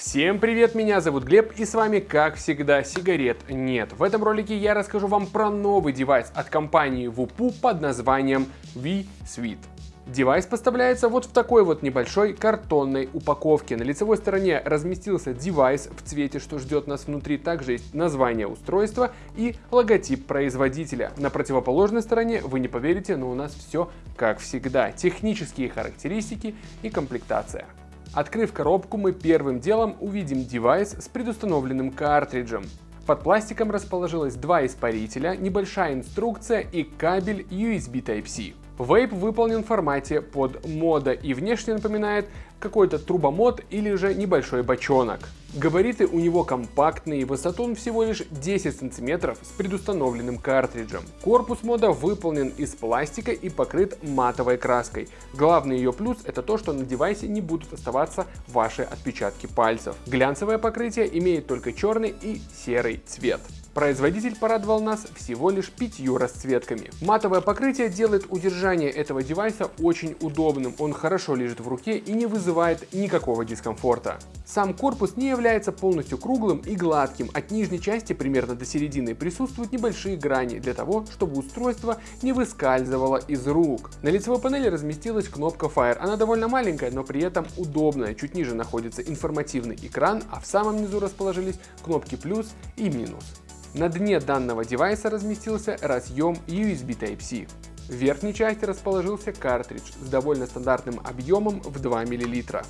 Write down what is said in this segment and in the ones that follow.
Всем привет, меня зовут Глеб и с вами как всегда сигарет нет. В этом ролике я расскажу вам про новый девайс от компании Voopoo под названием V.Suit. Девайс поставляется вот в такой вот небольшой картонной упаковке. На лицевой стороне разместился девайс в цвете, что ждет нас внутри. Также есть название устройства и логотип производителя. На противоположной стороне, вы не поверите, но у нас все как всегда. Технические характеристики и комплектация. Открыв коробку, мы первым делом увидим девайс с предустановленным картриджем. Под пластиком расположилось два испарителя, небольшая инструкция и кабель USB Type-C. Вейп выполнен в формате под мода и внешне напоминает какой-то трубомод или же небольшой бочонок. Габариты у него компактные, высоту он всего лишь 10 см с предустановленным картриджем. Корпус мода выполнен из пластика и покрыт матовой краской. Главный ее плюс это то, что на девайсе не будут оставаться ваши отпечатки пальцев. Глянцевое покрытие имеет только черный и серый цвет. Производитель порадовал нас всего лишь пятью расцветками. Матовое покрытие делает удержание этого девайса очень удобным, он хорошо лежит в руке и не вызывает никакого дискомфорта. Сам корпус не является полностью круглым и гладким, от нижней части примерно до середины присутствуют небольшие грани для того, чтобы устройство не выскальзывало из рук. На лицевой панели разместилась кнопка Fire, она довольно маленькая, но при этом удобная, чуть ниже находится информативный экран, а в самом низу расположились кнопки плюс и минус. На дне данного девайса разместился разъем USB Type-C. В верхней части расположился картридж с довольно стандартным объемом в 2 мл.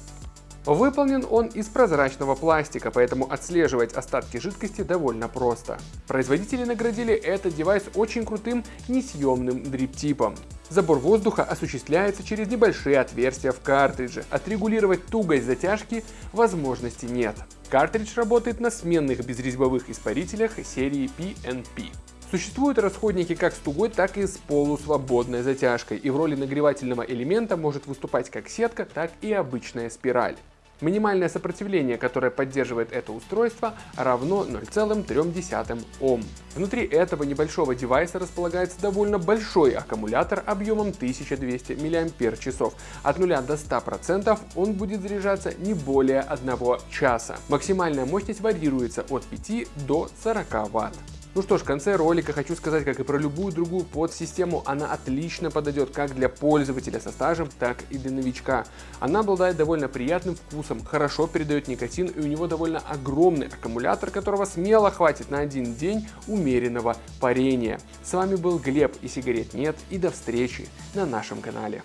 Выполнен он из прозрачного пластика, поэтому отслеживать остатки жидкости довольно просто. Производители наградили этот девайс очень крутым несъемным дрип-типом. Забор воздуха осуществляется через небольшие отверстия в картридже. Отрегулировать тугость затяжки возможности нет. Картридж работает на сменных безрезьбовых испарителях серии PNP. Существуют расходники как с тугой, так и с полусвободной затяжкой, и в роли нагревательного элемента может выступать как сетка, так и обычная спираль. Минимальное сопротивление, которое поддерживает это устройство, равно 0,3 Ом. Внутри этого небольшого девайса располагается довольно большой аккумулятор объемом 1200 мАч. От 0 до 100% он будет заряжаться не более 1 часа. Максимальная мощность варьируется от 5 до 40 Вт. Ну что ж, в конце ролика хочу сказать, как и про любую другую подсистему, она отлично подойдет как для пользователя со стажем, так и для новичка. Она обладает довольно приятным вкусом, хорошо передает никотин и у него довольно огромный аккумулятор, которого смело хватит на один день умеренного парения. С вами был Глеб и сигарет нет и до встречи на нашем канале.